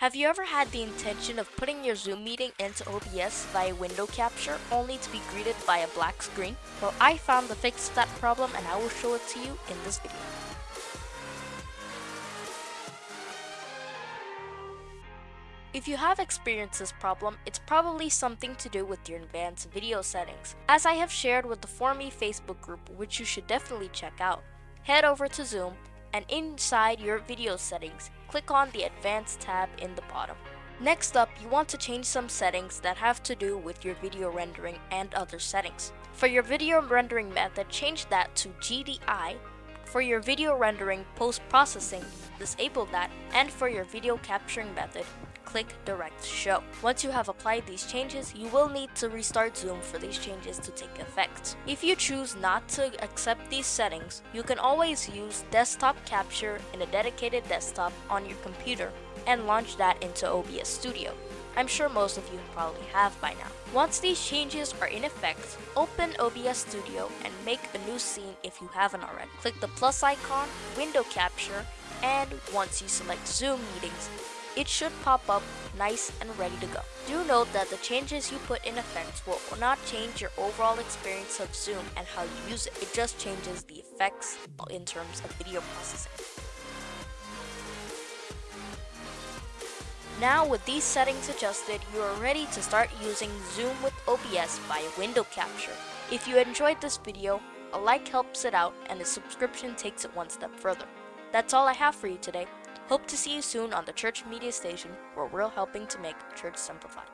Have you ever had the intention of putting your Zoom meeting into OBS via window capture only to be greeted by a black screen? Well, I found the fix to that problem and I will show it to you in this video. If you have experienced this problem, it's probably something to do with your advanced video settings. As I have shared with the ForMe Facebook group, which you should definitely check out, head over to Zoom and inside your video settings, click on the Advanced tab in the bottom. Next up, you want to change some settings that have to do with your video rendering and other settings. For your video rendering method, change that to GDI. For your video rendering post-processing, disable that. And for your video capturing method, click Direct Show. Once you have applied these changes, you will need to restart Zoom for these changes to take effect. If you choose not to accept these settings, you can always use Desktop Capture in a dedicated desktop on your computer and launch that into OBS Studio. I'm sure most of you probably have by now. Once these changes are in effect, open OBS Studio and make a new scene if you haven't already. Click the plus icon, window capture, and once you select Zoom meetings, it should pop up nice and ready to go. Do note that the changes you put in effect will not change your overall experience of Zoom and how you use it. It just changes the effects in terms of video processing. Now with these settings adjusted, you are ready to start using Zoom with OBS via window capture. If you enjoyed this video, a like helps it out and a subscription takes it one step further. That's all I have for you today. Hope to see you soon on the Church Media Station, where we're helping to make church simplified.